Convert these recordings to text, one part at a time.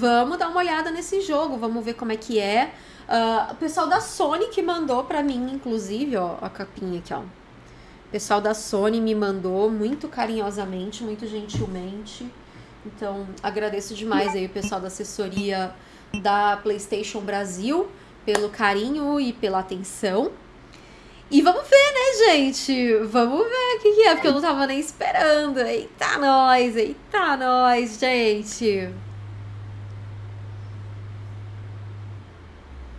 vamos dar uma olhada nesse jogo, vamos ver como é que é. Uh, o pessoal da Sony que mandou pra mim, inclusive, ó, a capinha aqui, ó. O pessoal da Sony me mandou muito carinhosamente, muito gentilmente. Então, agradeço demais aí o pessoal da assessoria da PlayStation Brasil pelo carinho e pela atenção. E vamos ver, né, gente? Vamos ver o que, que é, porque eu não tava nem esperando. Eita, nós! Eita, nós, gente!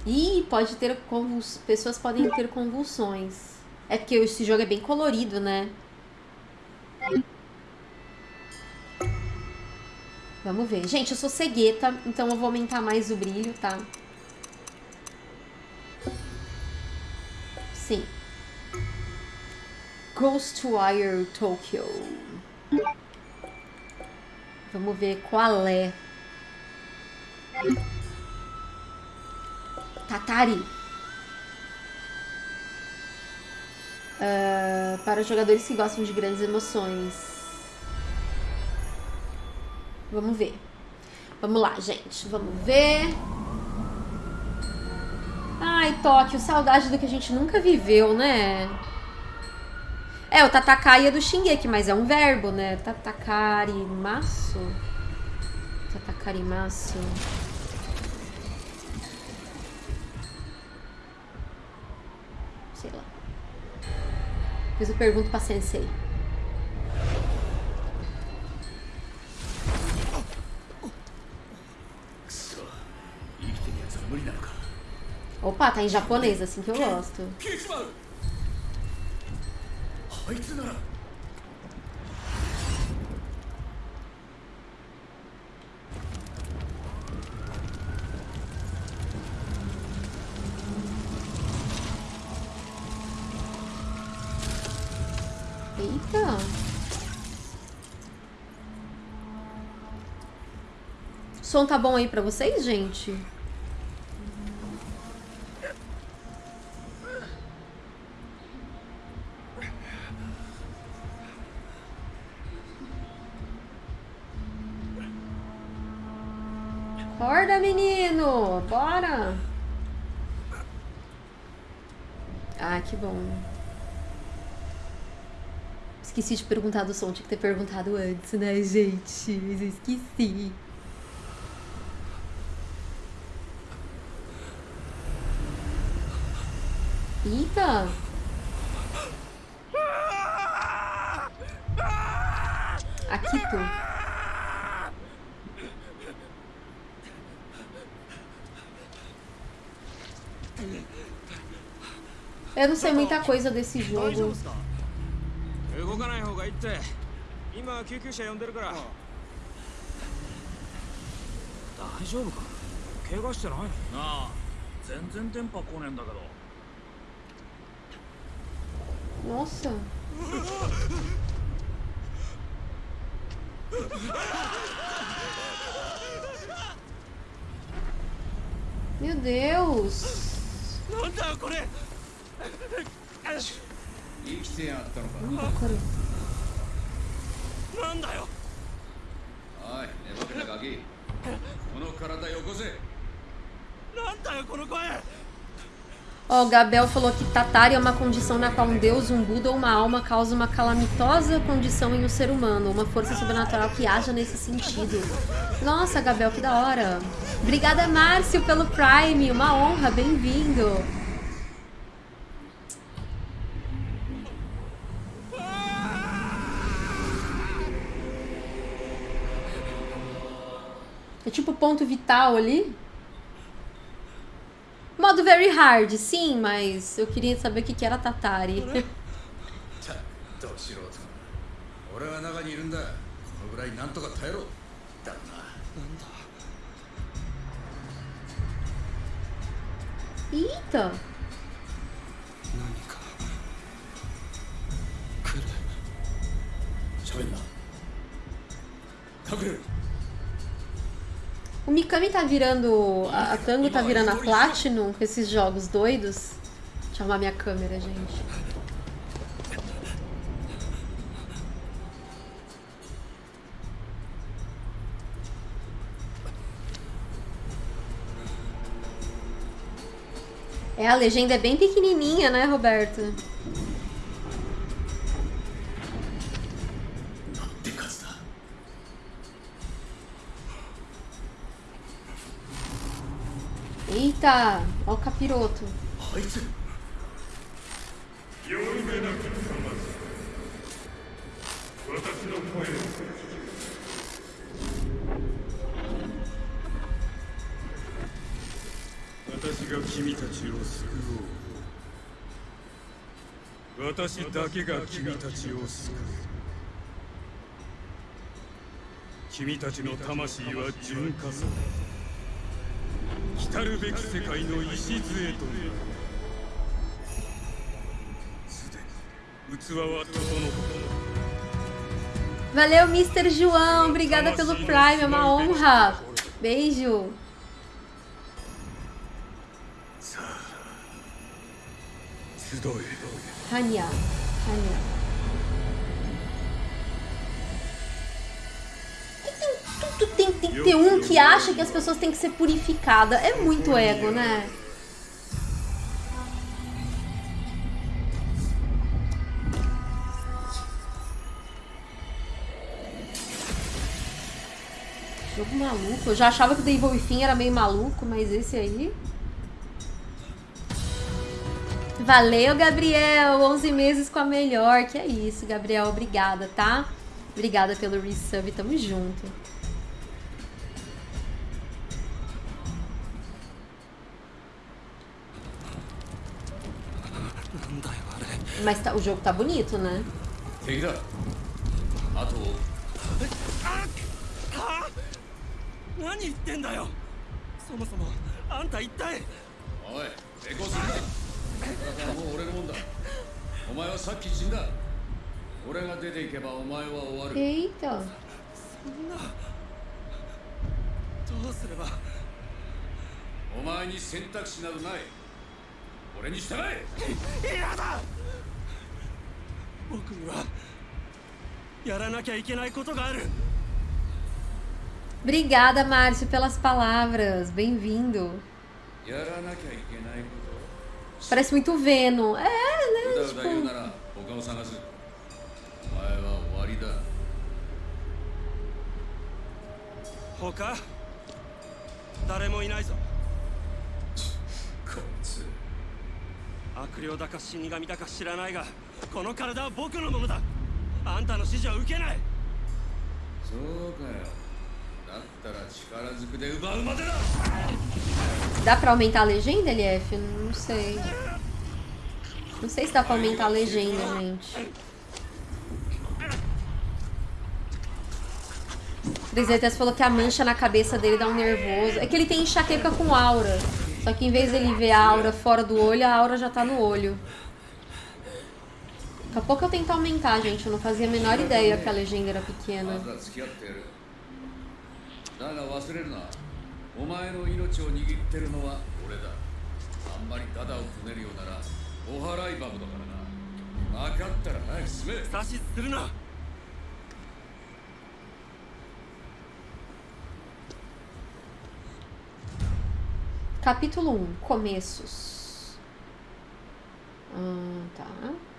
Ih, pode ter convuls... pessoas podem ter convulsões. É porque esse jogo é bem colorido, né? Vamos ver. Gente, eu sou cegueta, então eu vou aumentar mais o brilho, tá? Sim. Ghostwire Tokyo. Vamos ver qual é. Tatari. Uh, para jogadores que gostam de grandes emoções. Vamos ver. Vamos lá, gente. Vamos ver. Ai, Tóquio, saudade do que a gente nunca viveu, né? É, o Tatakai é do Shingeki, mas é um verbo, né? Tatakarimasu. Tatakarimasu. Depois eu pergunto pra Sensei. Opa, tá em japonês, assim que eu gosto. Eita. O som tá bom aí pra vocês, gente? Esqueci de perguntar do som, tinha que ter perguntado antes, né, gente? Mas eu esqueci. Eita! Akito. Eu não sei muita coisa desse jogo. って今救急車呼んでるから。大丈夫か？怪我してない？なあ全然電波来ねえんだけど。Nossa Meu Deus なんだよこれ。生 なんだよおい寝ぼけたガキこの体よこせなんだよこの声 Ó, oh, o Gabel falou que Tatari é uma condição na qual um deus, um Buda ou uma alma causa uma calamitosa condição em um ser humano, uma força sobrenatural que haja nesse sentido. Nossa, Gabel, que da hora. Obrigada, Márcio, pelo Prime, uma honra, bem-vindo. É tipo ponto vital ali. Modo very hard, sim, mas eu queria saber o que, era Tatari. Eita! O Mikami tá virando. A, Tango tá virando a Platinum, esses jogos doidos. Deixa eu arrumar minha câmera, gente. É, a legenda é bem pequenininha, né, Roberto? Eita, ó o capiroto. あいつ。私が君たちを救おう私だけが君たちを救う。君たちの魂は純化され 来るべき世界の礎となるすでに器は整った Valeu, Mr. João. Obrigada pelo Prime, é uma honra. Beijo. さあ Tem, um que acha que as pessoas têm que ser purificadas. É muito ego, né? Jogo maluco. Eu já achava que o Devil Within era meio maluco, mas esse aí... Valeu, Gabriel! 11 meses com a melhor. Que é isso, Gabriel. Obrigada, tá? Obrigada pelo resub. Tamo junto. ばお前は終わる Eita. どうすればお前に選択肢などない俺に従え嫌だ 僕にはやらなきゃいけないことがある Obrigada, Márcio, pelas palavras. Bem-vindo. やらなきゃいけないこ Parece muito Venom. É, と né? うだうだ言うな Tipo, ら他を探すお前は終わりだ他誰もいないぞこいつ悪霊だか死神だか知らないが この体は僕のものだあんたの指示は受けないそうかよだったら力ずくで奪うまでだ dá pra aumentar a legenda, LF? Não sei. Não sei se dá pra aumentar a legenda, gente. Trizetas falou que a mancha na cabeça dele dá um nervoso. É que ele tem enxaqueca com aura. Só que em vez dele ver a aura fora do olho, a aura já tá no olho. Daqui a pouco eu tento aumentar, gente. Eu não fazia a menor ideia que a legenda era pequena. Capítulo 1. Começos. Ah, tá.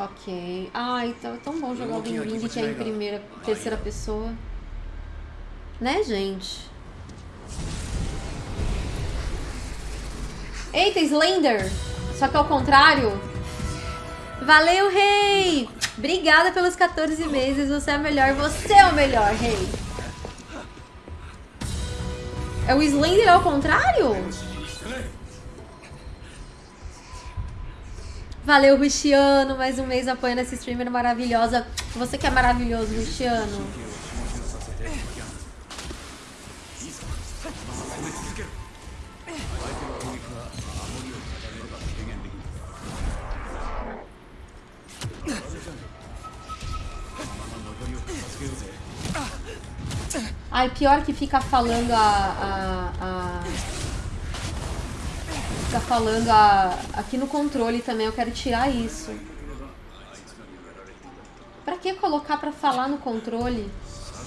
Ok. Ai, tá tão bom jogar o Wing Wing que é em primeira, terceira pessoa. Né, gente? Eita, Slender! Só que ao contrário. Valeu, rei! Obrigada pelos 14 meses. Você é o melhor. Você é o melhor, rei. É o Slender ao contrário? Valeu, Ruxiano. Mais um mês apoiando essa streamer maravilhosa. Você que é maravilhoso, Ruxiano. Ai, pior que fica falando a. a, a- Fica falando a. Aqui no controle também, eu quero tirar isso. Pra que colocar pra falar no controle?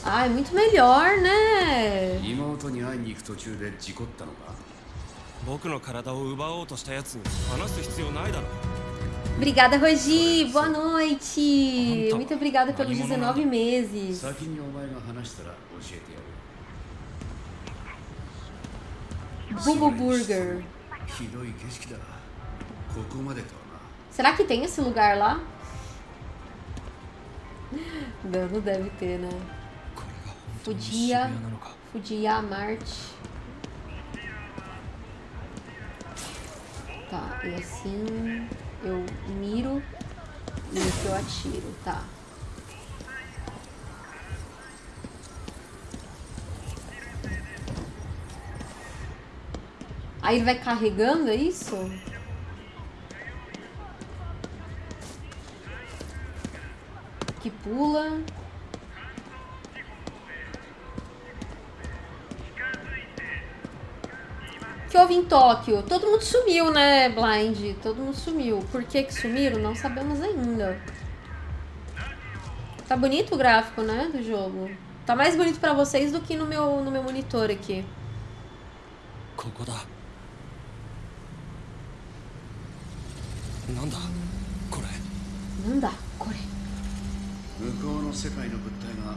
Ah, é muito melhor, né? 妹に会いに行く途中で事故ったのか僕の体を奪おうとしたやつに話す必要ないだろ Obrigada, Rogi. Boa noite. Muito obrigada pelos 19 meses. 先にお前が話したら教えてやる Bubu Burger. Será que tem esse lugar lá? Não, não deve ter, né? Fudia. Fudia Marte. Tá, e assim eu miro e aqui eu atiro, tá. Aí ele vai carregando, é isso? Que pula. que houve em Tóquio? Todo mundo sumiu, né, Blind? Todo mundo sumiu. Por que que sumiram? Não sabemos ainda. Tá bonito o gráfico, né, do jogo. Tá mais bonito pra vocês do que no meu, no meu monitor aqui. ここだ の世界の物体が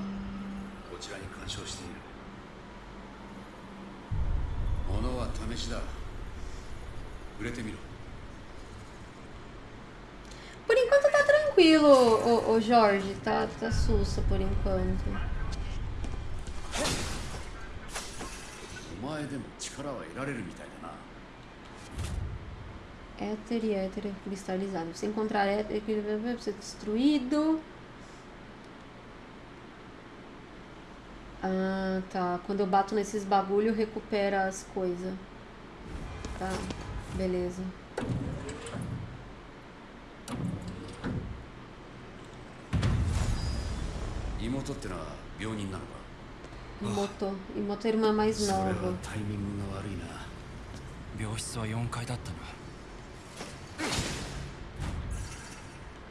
こちらに干渉している物は試しだ触れてみろ Por enquanto tá tranquilo, ô, ô Jorge. Tá, tá sussa por enquanto. お前でも力は得られるみたいだな Éter e éter cristalizado. Se encontrar éter, vai ser destruído. Ah, tá. Quando eu bato nesses bagulho, recupera as coisas. Tá, beleza.「妹ってのは病人なのか Imoto. Imoto é a irmã mais それは nova. タイミングが悪いな病室は4階だったな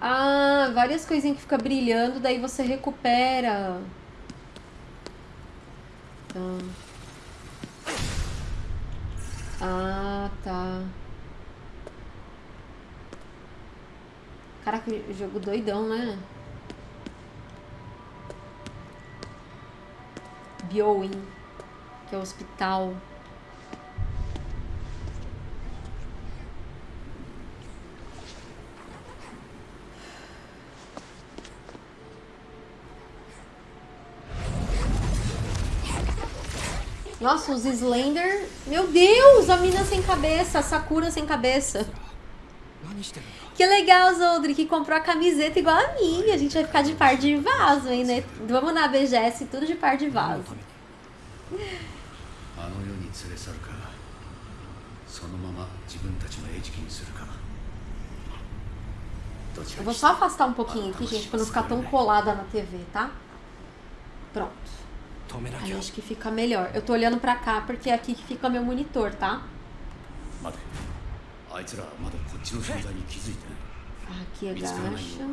Ah, várias coisinhas que fica brilhando, daí você recupera. Tá. Ah, tá. Caraca, jogo doidão, né? Bioin, que é o hospital. Nossa, os Slender... Meu Deus, a mina sem cabeça, a Sakura sem cabeça. Que legal, Zoldri, que comprou a camiseta igual a minha. A gente vai ficar de par de vaso, hein, né? Vamos na BGS, tudo de par de vaso. Eu vou só afastar um pouquinho aqui, gente, pra não ficar tão colada na TV, tá? Pronto. Aí acho que fica melhor. Eu tô olhando pra cá porque é aqui que fica meu monitor, tá? É. Aqui é agacha.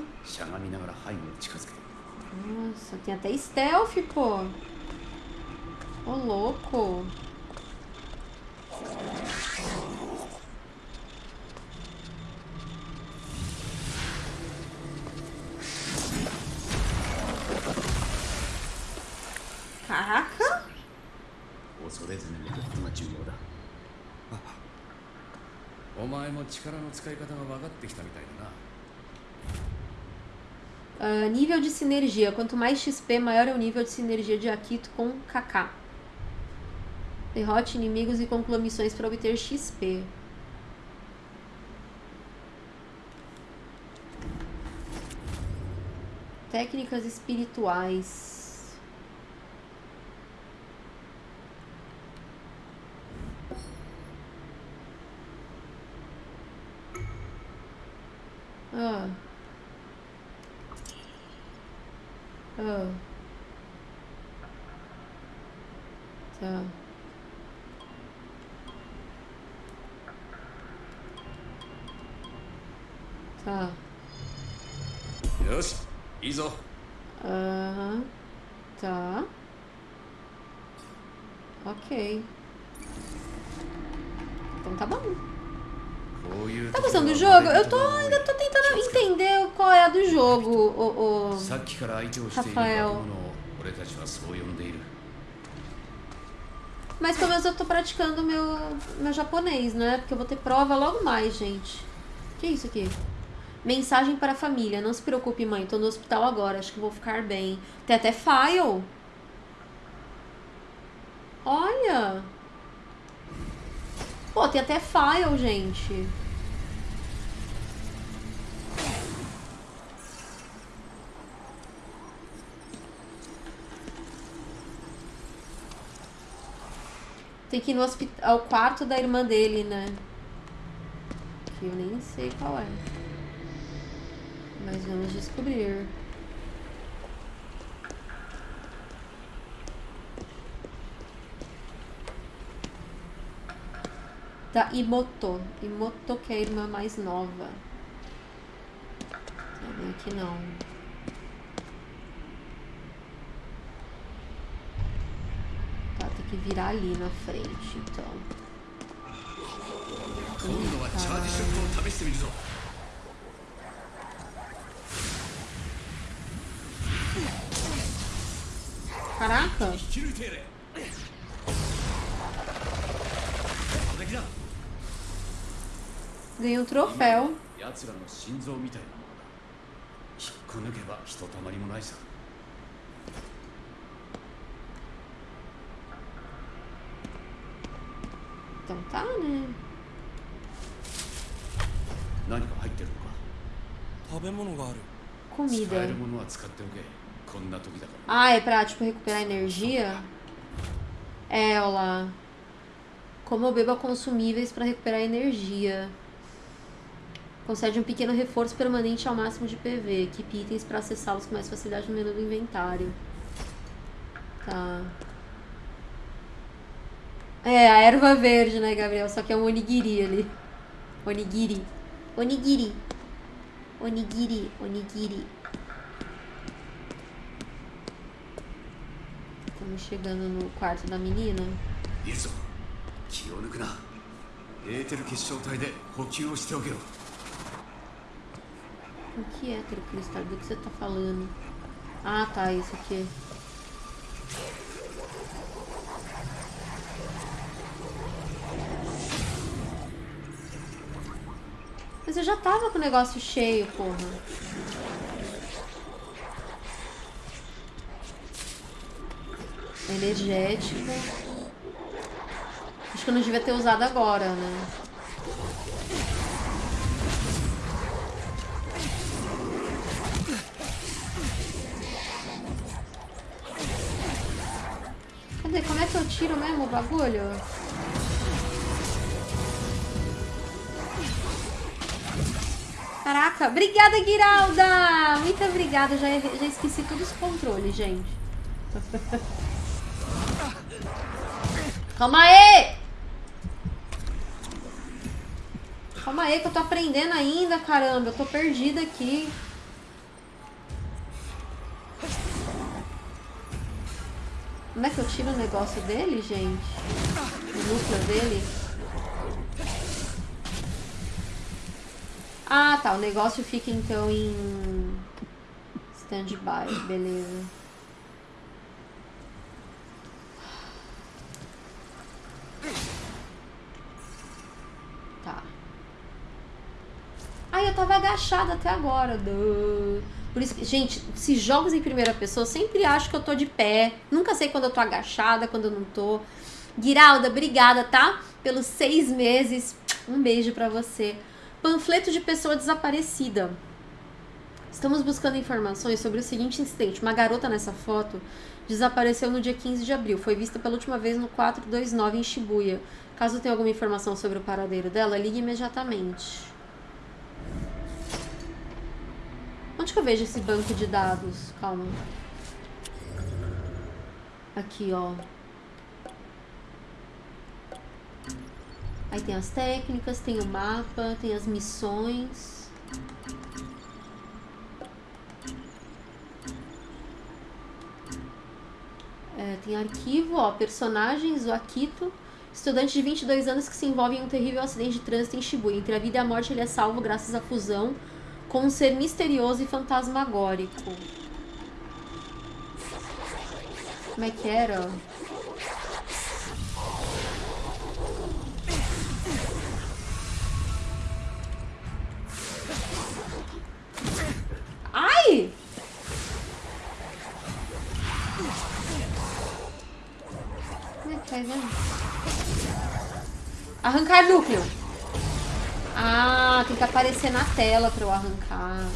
Nossa, tem até stealth, pô. Ô, louco. Caraca. 恐れずに見ることが重要だお前も力の使い方が分かってきたみたいだな Ah, nível de sinergia. Quanto mais XP, maior é o nível de sinergia de Akito com Kaká. Derrote inimigos e conclua missões para obter XP. Técnicas espirituais. Tá. Ok. Então tá bom. Tá gostando do jogo? Eu tô, ainda tô tentando entender qual é a do jogo, o, o Rafael. Mas pelo menos eu tô praticando meu, meu japonês, né? Porque eu vou ter prova logo mais, gente. Que é isso aqui? Mensagem para a família. Não se preocupe, mãe. Tô no hospital agora. Acho que vou ficar bem. Tem até file. Olha. Pô, tem até file, gente. Tem que ir no hospital, ao quarto da irmã dele, né? Que eu nem sei qual é. Mas vamos descobrir. Da Imoto. Imoto que é a irmã mais nova. Não vem aqui não. Tá, tem que virar ali na frente, então. 今 もないさ Então tá, né? 何か入ってるのか食べ物がある使 Comida. Ah, é pra, tipo, recuperar energia? É, olha lá. Como eu bebo consumíveis para recuperar energia. Concede um pequeno reforço permanente ao máximo de PV. Equipe itens para acessá-los com mais facilidade no menu do inventário. Tá. É, a erva verde, né, Gabriel? Só que é um onigiri ali. Onigiri. Onigiri. Onigiri. Onigiri. Estamos chegando no quarto da menina. いいぞ気を抜くなエーテル結晶体で補給をしておけよ O que é aquele cristal? Do que você tá falando? Ah, tá, isso aqui. Mas eu já tava com o negócio cheio, porra. Energética. Acho que eu não devia ter usado agora, né? Cadê? Como é que eu tiro mesmo o bagulho? Caraca, obrigada, Guiralda! Muito obrigada, já, já esqueci todos os controles, gente. Calma aí! Calma aí que eu tô aprendendo ainda, caramba. Eu tô perdida aqui. Como é que eu tiro o negócio dele, gente? O núcleo dele? Ah, tá. O negócio fica então em stand-by. Beleza. Tá. Ai, eu tava agachada até agora. Por isso que, gente, se jogos em primeira pessoa, sempre acho que eu tô de pé. Nunca sei quando eu tô agachada, quando eu não tô. Guiralda, obrigada, tá? Pelos seis meses. Um beijo pra você. Panfleto de pessoa desaparecida. Estamos buscando informações sobre o seguinte incidente. Uma garota nessa foto desapareceu no dia 15 de abril. Foi vista pela última vez no 429 em Shibuya. Caso tenha alguma informação sobre o paradeiro dela, ligue imediatamente. Onde que eu vejo esse banco de dados? Calma. Aqui, ó. Aí tem as técnicas, tem o mapa, tem as missões. Tem arquivo, ó, personagens, o Akito. Estudante de 22 anos que se envolve em um terrível acidente de trânsito em Shibuya. Entre a vida e a morte, ele é salvo graças à fusão com um ser misterioso e fantasmagórico. Como é que era? Ai! É? Arrancar núcleo. Ah, tem que aparecer na tela pra eu arrancar.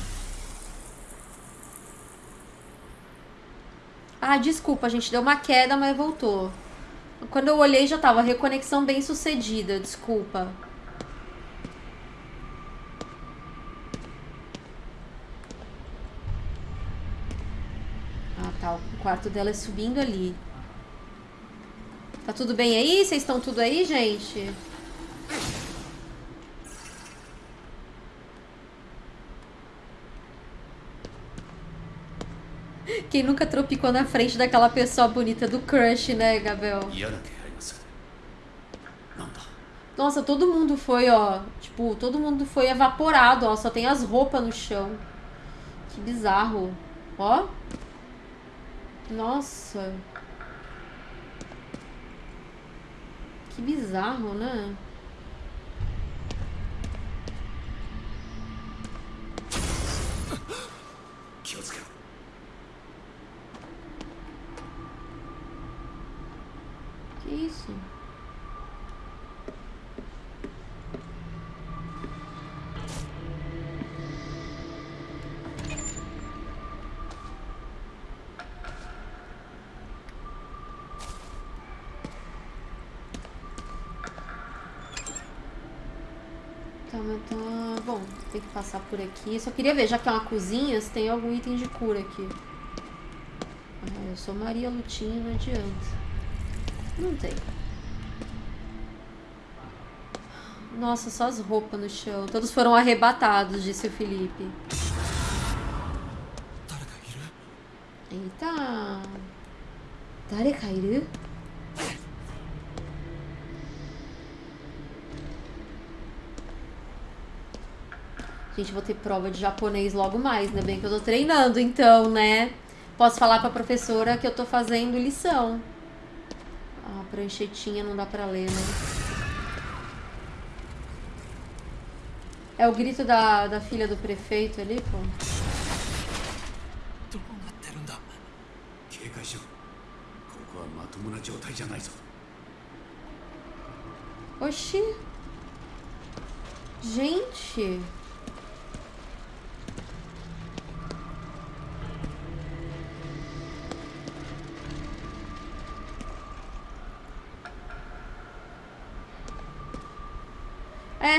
Ah, desculpa, gente. Deu uma queda, mas voltou. Quando eu olhei já tava reconexão bem sucedida. Desculpa. Ah, tá. O quarto dela é subindo ali. Tá tudo bem aí? Vocês estão tudo aí, gente? quem nunca tropicou na frente daquela pessoa bonita do crush, né, Gabriel? Nossa, todo mundo foi, ó. Tipo, todo mundo foi evaporado, ó. Só tem as roupas no chão. Que bizarro. Ó. Nossa. Que bizarro, né? Kiosca. Isso? Tá. Bom, tem que passar por aqui. Só queria ver, já que é uma cozinha, se tem algum item de cura aqui. Ah, eu sou Maria Lutinha, não adianta. Não tem. Nossa, só as roupas no chão. Todos foram arrebatados, disse o Felipe. Eita. Darekairu? Gente, vou ter prova de japonês logo mais, ainda né? bem que eu tô treinando, então, né? Posso falar pra professora que eu tô fazendo lição. Pranchetinha não dá pra ler, né? É o grito da, da filha do prefeito ali, pô. どう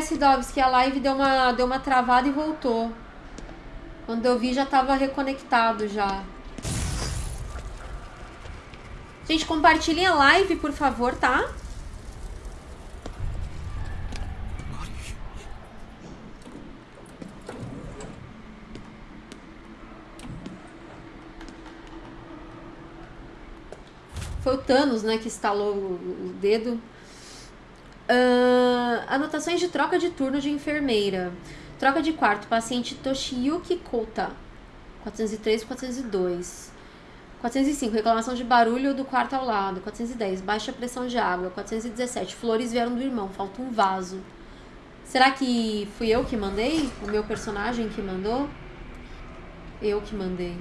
É, Sidovs, que a live deu uma, deu uma travada e voltou. Quando eu vi já tava reconectado já. Gente, compartilhem a live, por favor, tá? Foi o Thanos, né, que instalou o dedo. Anotações de troca de turno de enfermeira. Troca de quarto, paciente Toshiyuki Kota. 403 402. 405, reclamação de barulho do quarto ao lado. 410, baixa pressão de água. 417, flores vieram do irmão, falta um vaso. Será que fui eu que mandei? O meu personagem que mandou? Eu que mandei.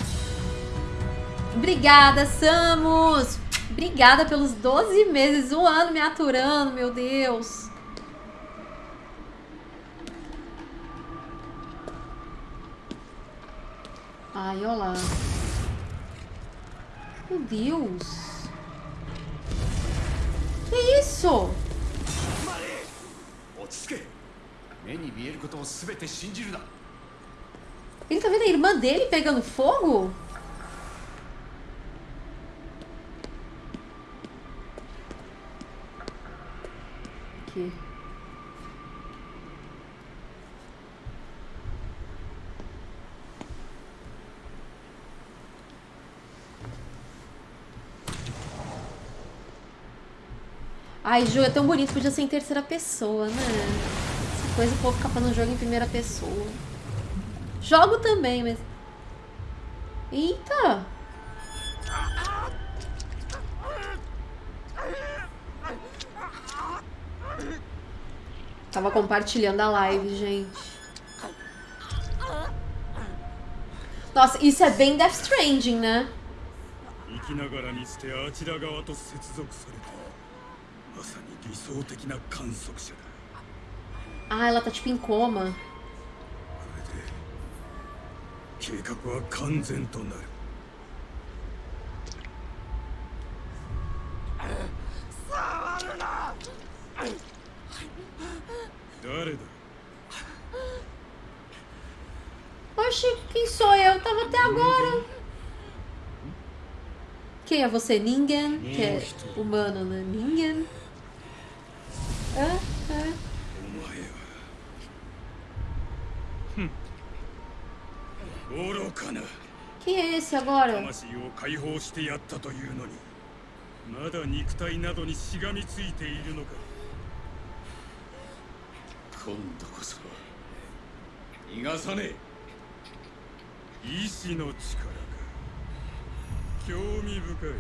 Obrigada, Samus! Obrigada pelos 12 meses, um ano me aturando, meu Deus. Ai, olá. Meu Deus. Que isso? Ele tá vendo a irmã dele pegando fogo? Aqui. Ai, Ju, é tão bonito, podia ser em terceira pessoa, né? Essa coisa o povo ficar fazendo jogo em primeira pessoa. Jogo também, mas. Eita! Tava compartilhando a live, gente. Nossa, isso é bem Death Stranding, né? 生きながらにしてあちら側と接続された ah, ela tá tipo em coma. Oxe, quem sou eu? Tava até agora. Quem é você? Ninguém? Que é humano, né? Ninguém. お前は。愚かな。Quem é esse agora? 魂を解放してやったというのにまだ肉体などにしがみついているのか。今度こそ逃がさね意志の力か。興味深い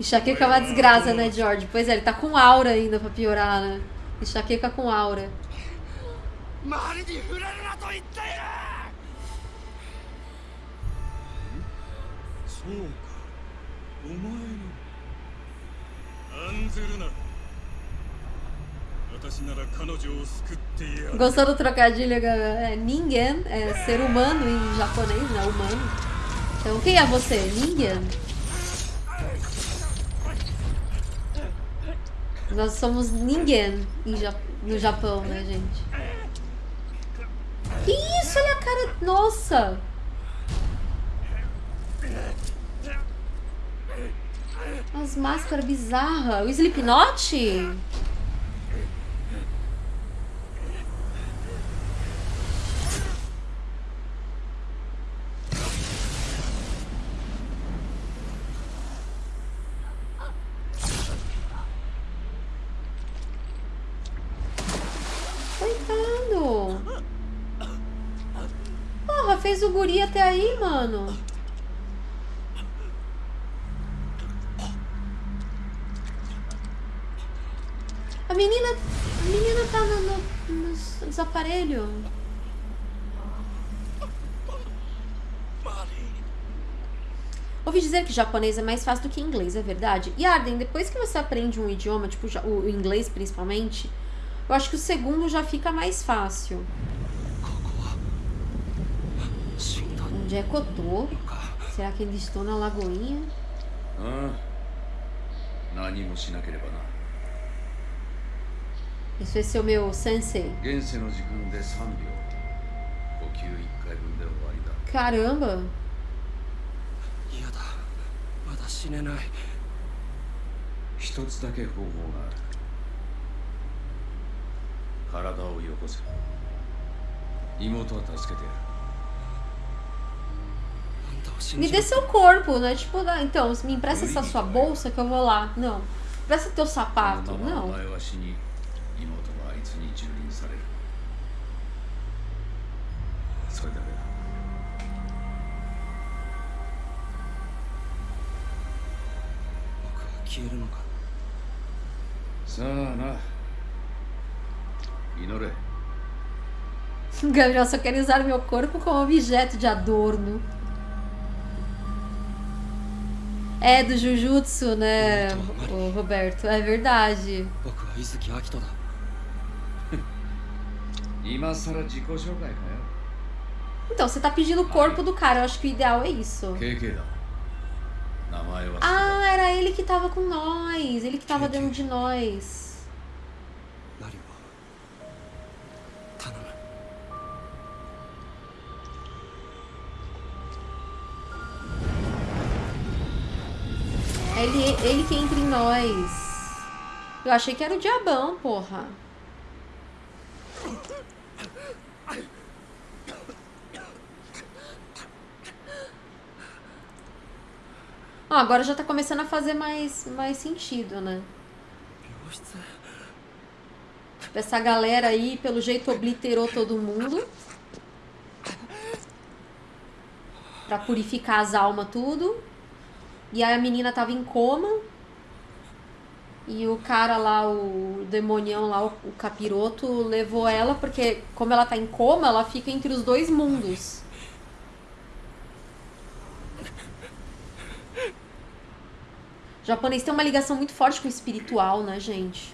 Enxaqueca é uma desgraça, né, George? Pois é, ele tá com aura ainda pra piorar, né? Enxaqueca com aura. Gostou do trocadilho? É, ninguém é ser humano em japonês, né? Humano. Então, quem é você? Ninguém. Nós somos ninguém Ja- no Japão, né, gente? Que isso? Olha a cara. Nossa! As máscaras bizarras. O Slipknot? Coitado! Porra, fez o guri até aí, mano. A menina. A menina tá no, no, nos, nos aparelhos. Ouvi dizer que japonês é mais fácil do que inglês, é verdade? E Arden, depois que você aprende um idioma, tipo o inglês principalmente, eu acho que o segundo já fica mais fácil. Onde é Cotô? Será que eles estão na lagoinha? Isso esse é o meu sensei. Caramba! Caramba! Me dê seu corpo, né? Tipo, então, me empresta essa sua bolsa que eu vou lá. Não. Empresta teu sapato. Não. Gabriel só quer usar meu corpo como objeto de adorno. É, do Jujutsu, né, o Roberto? É verdade. Então, você tá pedindo o corpo do cara, eu acho que o ideal é isso. Ah, era ele que tava com nós, ele que tava dentro de nós. Ele, que entra em nós. Eu achei que era o diabão, porra. Ah, agora já tá começando a fazer mais, mais sentido, né? essa galera aí, pelo jeito, obliterou todo mundo. Pra purificar as almas, tudo. E aí a menina tava em coma. E o cara lá, o demonião lá, o, capiroto, levou ela porque, como ela tá em coma, ela fica entre os dois mundos. O japonês tem uma ligação muito forte com o espiritual, né, gente?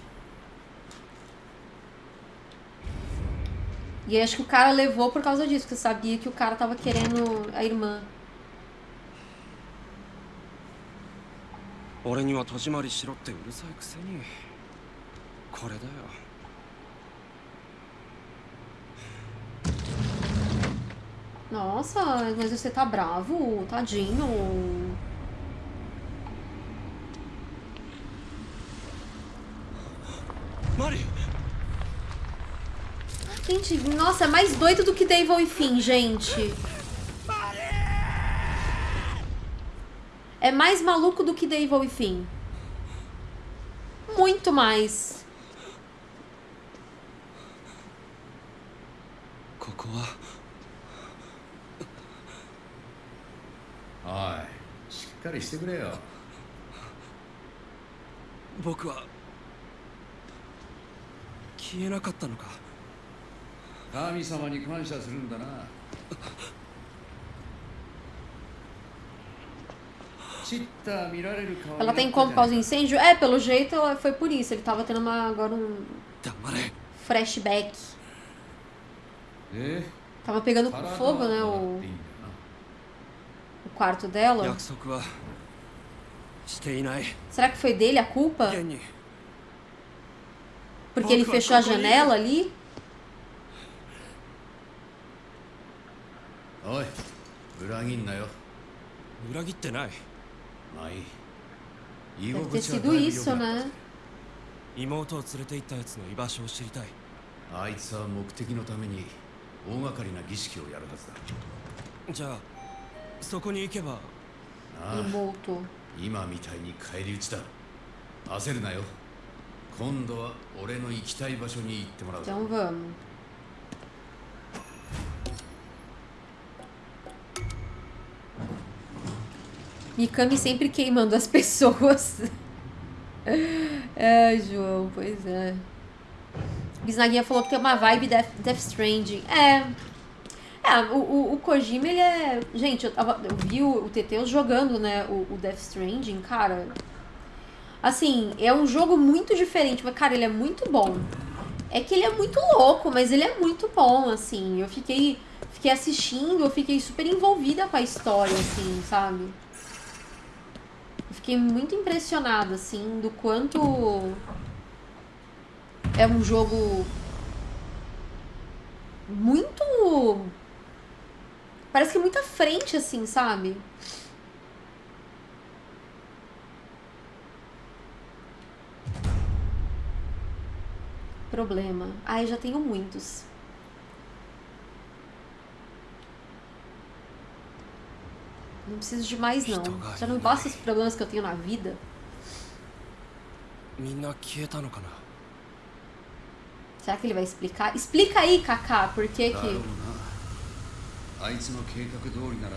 E acho que o cara levou por causa disso, porque sabia que o cara tava querendo a irmã. 俺には戸締まりしろってうるさいくせにこれだよ Nossa, mas você tá bravo, tadinho. Mari Gente, nossa, é mais doido do que Devil e Fim, gente. É mais maluco do que Devil e Fim. Muito mais. ここはおいしっかりしてくれよ僕は消えなかったのか神様に感謝するんだな Ela tem como por causa do incêndio? É, pelo jeito ela- foi por isso. Ele tava tendo uma, agora um 黙れ え flashback. え Tava pegando 体は fogo, né? もら O, っていいんだよ o quarto dela. 約束はしていない Será que foi dele a culpa? 現に Porque ele Boca, fechou a cocaína. janela ali? なおい裏切んなよ裏切ってないまあいい居 Deve 心 ter sido isso, né? 妹を連れて行ったやつの居場所を知りたい。あいつは目的のために大掛かりな儀式をやるはずだ。じゃあそこに行けば。なあ Imoto. 今みたいに返り討ちだ。焦るなよ。今度は俺の行きたい場所に行ってもらう。Então vamos. Mikami sempre queimando as pessoas. Ai, João, pois é. Bisnaguinha falou que tem uma vibe Death, Death Stranding. É. É, o, o, o Kojima, ele é. Gente, eu, tava, eu vi o, o Teteus jogando, né? O, o Death Stranding, cara. Assim, é um jogo muito diferente, mas, cara, ele é muito bom. É que ele é muito louco, mas ele é muito bom, assim. Eu fiquei, fiquei assistindo, eu fiquei super envolvida com a história, assim, sabe? Fiquei muito impressionada, assim, do quanto é um jogo muito. Parece que muito à frente, assim, sabe? Problema. Ai, já tenho muitos. Não preciso de mais, não. Já não basta os problemas que eu tenho na vida. みんな消えたのかな Será que ele vai explicar? Explica aí, Kaká, por que だろう que... なあいつの計画通りなら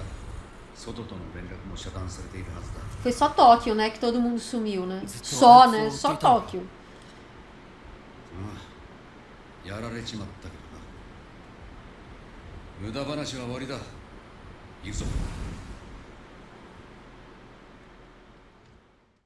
外との連絡も遮断されているはずだ Foi só Tóquio, né? Que todo mundo sumiu, né? Então, Só, né? foi- Só foi tal. Tóquio. ああやられちまったけどな無駄話は終わりだ行くぞ